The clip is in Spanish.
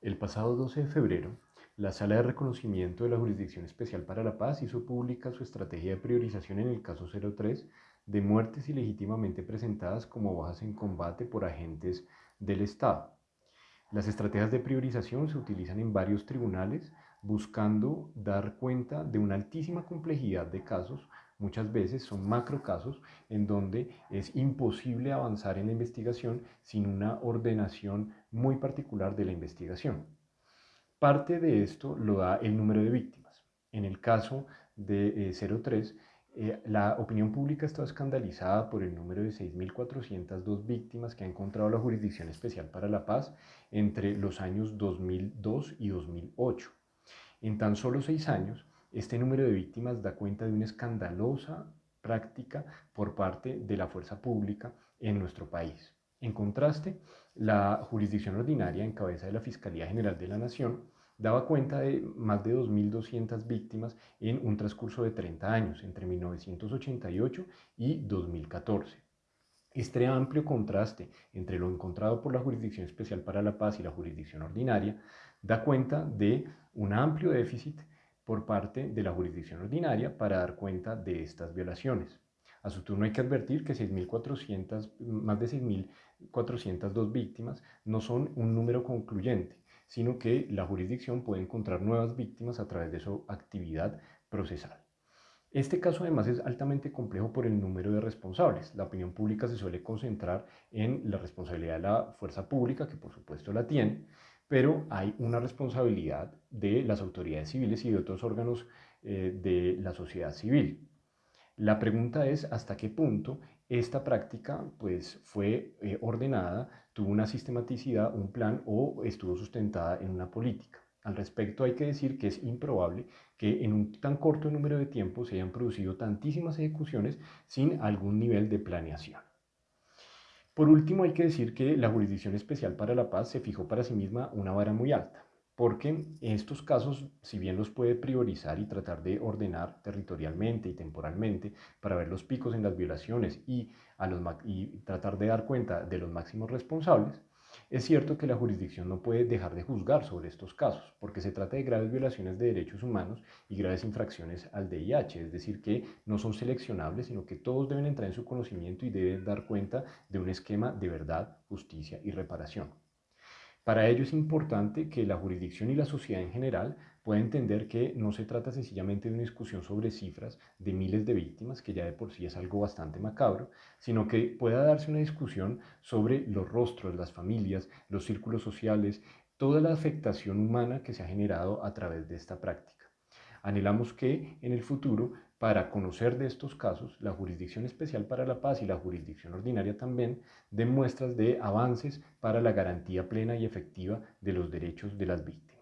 El pasado 12 de febrero, la Sala de Reconocimiento de la Jurisdicción Especial para la Paz hizo pública su estrategia de priorización en el caso 03 de muertes ilegítimamente presentadas como bajas en combate por agentes del Estado. Las estrategias de priorización se utilizan en varios tribunales buscando dar cuenta de una altísima complejidad de casos Muchas veces son macro casos en donde es imposible avanzar en la investigación sin una ordenación muy particular de la investigación. Parte de esto lo da el número de víctimas. En el caso de 03, eh, eh, la opinión pública está escandalizada por el número de 6.402 víctimas que ha encontrado la Jurisdicción Especial para la Paz entre los años 2002 y 2008. En tan solo seis años, este número de víctimas da cuenta de una escandalosa práctica por parte de la fuerza pública en nuestro país. En contraste, la jurisdicción ordinaria en cabeza de la Fiscalía General de la Nación daba cuenta de más de 2.200 víctimas en un transcurso de 30 años, entre 1988 y 2014. Este amplio contraste entre lo encontrado por la Jurisdicción Especial para la Paz y la jurisdicción ordinaria da cuenta de un amplio déficit por parte de la jurisdicción ordinaria para dar cuenta de estas violaciones. A su turno hay que advertir que 6.400, más de 6.402 víctimas no son un número concluyente, sino que la jurisdicción puede encontrar nuevas víctimas a través de su actividad procesal. Este caso además es altamente complejo por el número de responsables. La opinión pública se suele concentrar en la responsabilidad de la fuerza pública, que por supuesto la tiene, pero hay una responsabilidad de las autoridades civiles y de otros órganos eh, de la sociedad civil. La pregunta es hasta qué punto esta práctica pues, fue eh, ordenada, tuvo una sistematicidad, un plan o estuvo sustentada en una política. Al respecto hay que decir que es improbable que en un tan corto número de tiempo se hayan producido tantísimas ejecuciones sin algún nivel de planeación. Por último, hay que decir que la Jurisdicción Especial para la Paz se fijó para sí misma una vara muy alta, porque estos casos, si bien los puede priorizar y tratar de ordenar territorialmente y temporalmente para ver los picos en las violaciones y, y tratar de dar cuenta de los máximos responsables, es cierto que la jurisdicción no puede dejar de juzgar sobre estos casos, porque se trata de graves violaciones de derechos humanos y graves infracciones al DIH, es decir, que no son seleccionables, sino que todos deben entrar en su conocimiento y deben dar cuenta de un esquema de verdad, justicia y reparación. Para ello es importante que la jurisdicción y la sociedad en general pueda entender que no se trata sencillamente de una discusión sobre cifras de miles de víctimas, que ya de por sí es algo bastante macabro, sino que pueda darse una discusión sobre los rostros, las familias, los círculos sociales, toda la afectación humana que se ha generado a través de esta práctica. Anhelamos que en el futuro para conocer de estos casos, la Jurisdicción Especial para la Paz y la Jurisdicción Ordinaria también den muestras de avances para la garantía plena y efectiva de los derechos de las víctimas.